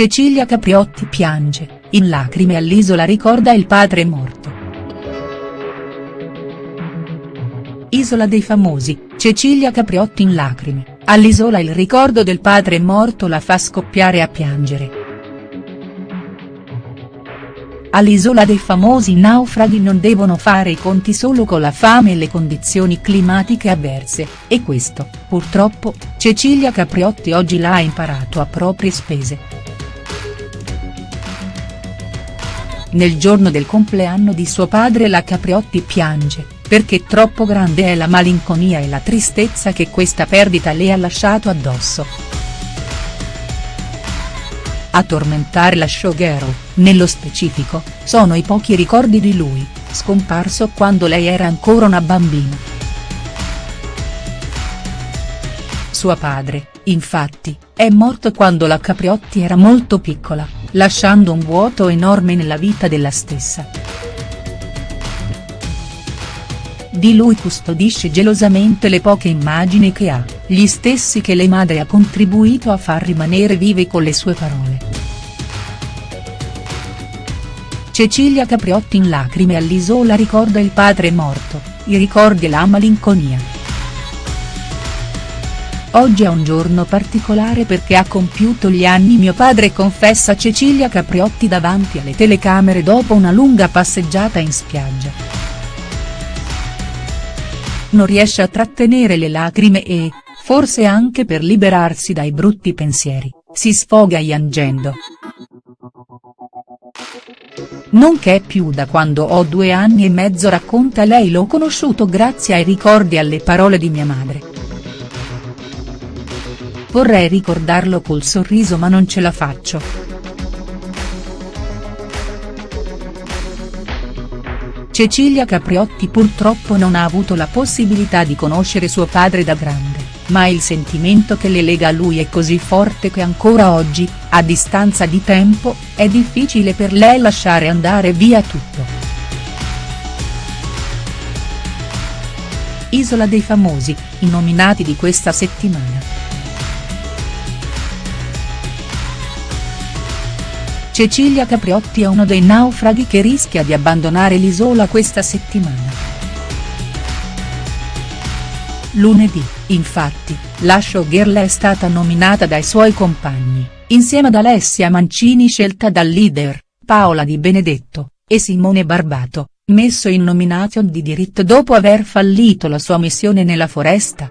Cecilia Capriotti piange, in lacrime all'isola ricorda il padre morto. Isola dei famosi, Cecilia Capriotti in lacrime, all'isola il ricordo del padre morto la fa scoppiare a piangere. All'isola dei famosi naufraghi non devono fare i conti solo con la fame e le condizioni climatiche avverse, e questo, purtroppo, Cecilia Capriotti oggi l'ha imparato a proprie spese. Nel giorno del compleanno di suo padre la Capriotti piange, perché troppo grande è la malinconia e la tristezza che questa perdita le ha lasciato addosso. A tormentare la showgirl, nello specifico, sono i pochi ricordi di lui, scomparso quando lei era ancora una bambina. Suo padre, infatti, è morto quando la Capriotti era molto piccola, lasciando un vuoto enorme nella vita della stessa. Di lui custodisce gelosamente le poche immagini che ha, gli stessi che le madre ha contribuito a far rimanere vive con le sue parole. Cecilia Capriotti in lacrime all'isola ricorda il padre morto, i ricordi e la malinconia. Oggi è un giorno particolare perché ha compiuto gli anni mio padre confessa Cecilia Capriotti davanti alle telecamere dopo una lunga passeggiata in spiaggia non riesce a trattenere le lacrime e, forse anche per liberarsi dai brutti pensieri, si sfoga piangendo. Non che più da quando ho due anni e mezzo racconta lei l'ho conosciuto grazie ai ricordi e alle parole di mia madre. Vorrei ricordarlo col sorriso ma non ce la faccio. Cecilia Capriotti purtroppo non ha avuto la possibilità di conoscere suo padre da grande, ma il sentimento che le lega a lui è così forte che ancora oggi, a distanza di tempo, è difficile per lei lasciare andare via tutto. Isola dei famosi, i nominati di questa settimana. Cecilia Capriotti è uno dei naufraghi che rischia di abbandonare l'isola questa settimana. Lunedì, infatti, la showgirl è stata nominata dai suoi compagni, insieme ad Alessia Mancini scelta dal leader, Paola Di Benedetto, e Simone Barbato, messo in nomination di diritto dopo aver fallito la sua missione nella foresta,